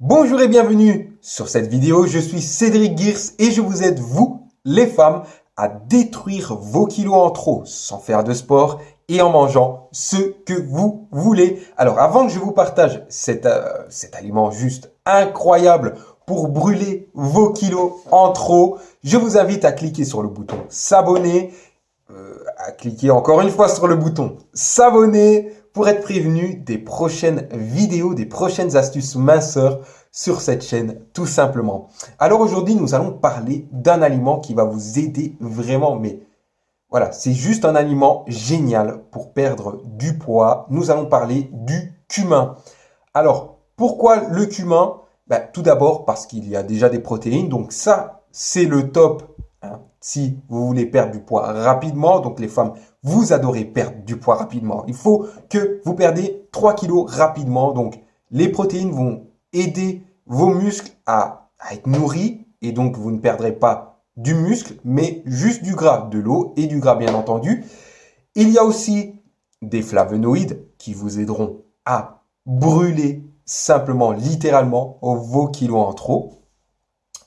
Bonjour et bienvenue sur cette vidéo, je suis Cédric Girs et je vous aide, vous, les femmes, à détruire vos kilos en trop sans faire de sport et en mangeant ce que vous voulez. Alors avant que je vous partage cet, euh, aliment juste incroyable pour brûler vos kilos en trop, je vous invite à cliquer sur le bouton s'abonner, euh, à cliquer encore une fois sur le bouton s'abonner pour être prévenu des prochaines vidéos, des prochaines astuces minceurs sur cette chaîne, tout simplement. Alors aujourd'hui, nous allons parler d'un aliment qui va vous aider vraiment, mais voilà, c'est juste un aliment génial pour perdre du poids. Nous allons parler du cumin. Alors, pourquoi le cumin? Ben, Tout d'abord parce qu'il y a déjà des protéines, donc ça, c'est le top hein, si vous voulez perdre du poids rapidement. Donc les femmes, vous adorez perdre du poids rapidement. Il faut que vous perdez 3 kilos rapidement. Donc les protéines vont aider vos muscles à, être nourris et donc vous ne perdrez pas du muscle, mais juste du gras, de l'eau et du gras bien entendu. Il y a aussi des flavonoïdes qui vous aideront à brûler simplement, littéralement, vos kilos en trop.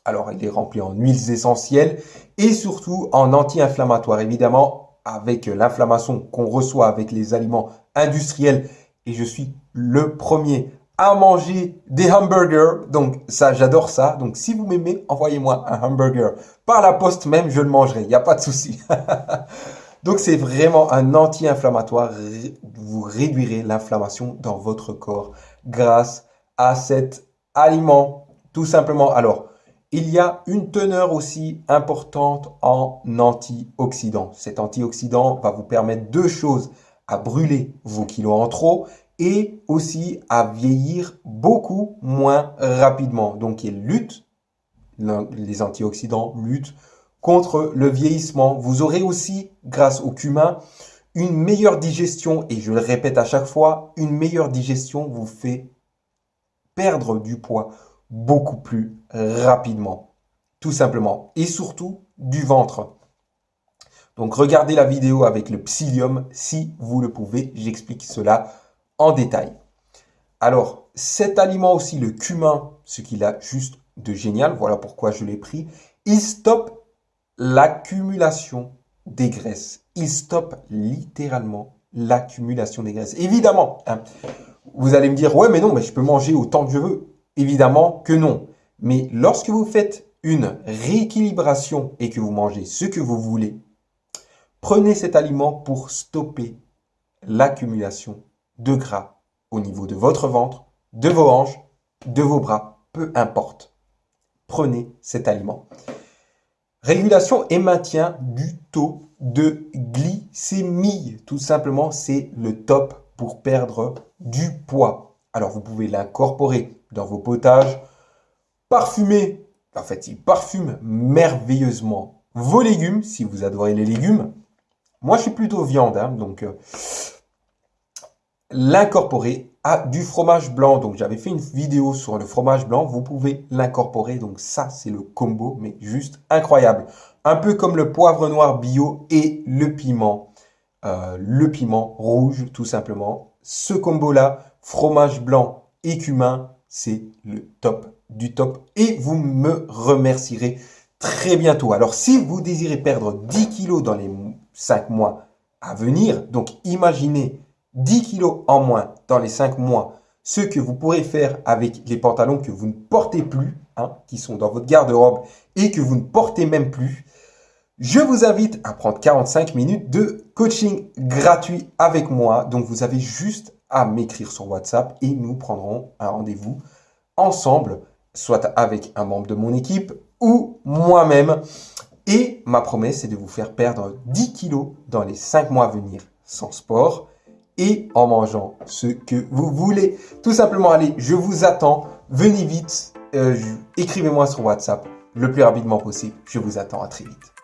Alors, il est rempli en huiles essentielles et surtout en anti-inflammatoire. Évidemment, avec l'inflammation qu'on reçoit avec les aliments industriels, et je suis le premier à manger des hamburgers. Donc ça, j'adore ça. Donc si vous m'aimez, envoyez-moi un hamburger par la poste même, je le mangerai. Il n'y a pas de souci. Donc c'est vraiment un anti-inflammatoire. Vous réduirez l'inflammation dans votre corps grâce à cet aliment. Tout simplement. Alors, il y a une teneur aussi importante en antioxydants. Cet antioxydant va vous permettre deux choses à brûler vos kilos en trop et aussi à vieillir beaucoup moins rapidement. Donc, il lutte, les antioxydants luttent contre le vieillissement. Vous aurez aussi, grâce au cumin, une meilleure digestion. Et je le répète à chaque fois, une meilleure digestion vous fait perdre du poids beaucoup plus rapidement. Tout simplement. Et surtout, du ventre. Donc, regardez la vidéo avec le psyllium si vous le pouvez. J'explique cela en détail. Alors, cet aliment aussi, le cumin, ce qu'il a juste de génial, voilà pourquoi je l'ai pris, il stoppe l'accumulation des graisses. Il stoppe littéralement l'accumulation des graisses. Évidemment, hein, vous allez me dire, ouais, mais non, mais je peux manger autant que je veux. Évidemment que non. Mais lorsque vous faites une rééquilibration et que vous mangez ce que vous voulez, prenez cet aliment pour stopper l'accumulation de gras au niveau de votre ventre, de vos hanches, de vos bras, peu importe. Prenez cet aliment. Régulation et maintien du taux de glycémie. Tout simplement, c'est le top pour perdre du poids. Alors, vous pouvez l'incorporer dans vos potages, parfumer. En fait, il parfume merveilleusement vos légumes, si vous adorez les légumes. Moi, je suis plutôt viande, hein, donc euh, l'incorporer à du fromage blanc. Donc, j'avais fait une vidéo sur le fromage blanc. Vous pouvez l'incorporer. Donc, ça, c'est le combo, mais juste incroyable. Un peu comme le poivre noir bio et le piment. Euh, le piment rouge, tout simplement. Ce combo-là, fromage blanc et c'est le top du top. Et vous me remercierez très bientôt. Alors, si vous désirez perdre 10 kilos dans les 5 mois à venir, donc imaginez 10 kilos en moins dans les 5 mois, ce que vous pourrez faire avec les pantalons que vous ne portez plus, hein, qui sont dans votre garde-robe et que vous ne portez même plus, je vous invite à prendre 45 minutes de coaching gratuit avec moi. Donc, vous avez juste à m'écrire sur WhatsApp et nous prendrons un rendez-vous ensemble, soit avec un membre de mon équipe ou moi-même. Et ma promesse, c'est de vous faire perdre 10 kilos dans les 5 mois à venir sans sport et en mangeant ce que vous voulez. Tout simplement, allez, je vous attends. Venez vite. Euh, écrivez-moi sur WhatsApp le plus rapidement possible. Je vous attends. À très vite.